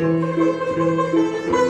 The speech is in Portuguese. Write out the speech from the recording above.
Música